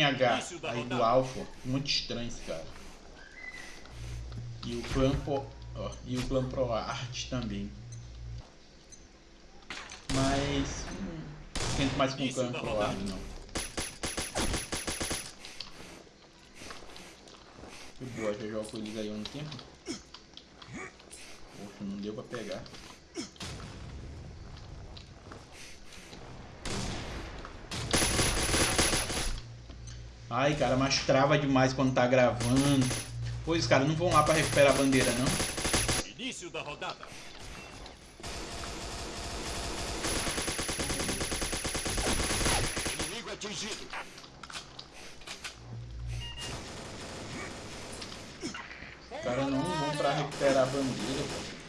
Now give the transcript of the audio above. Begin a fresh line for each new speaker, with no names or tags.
H aí do Alpha. Muito estranho esse cara. E o clã Pro, ó, e o clã Pro Art também. Mas hum, tento mais com o clã Pro Art não. Que boa, já jogo com eles aí há um tempo. Poxa, não deu pra pegar. Ai, cara, mas trava demais quando tá gravando. Pois, cara, não vão lá pra recuperar a bandeira, não.
Início da rodada. Inimigo atingido.
Os caras não vão pra recuperar a bandeira, cara.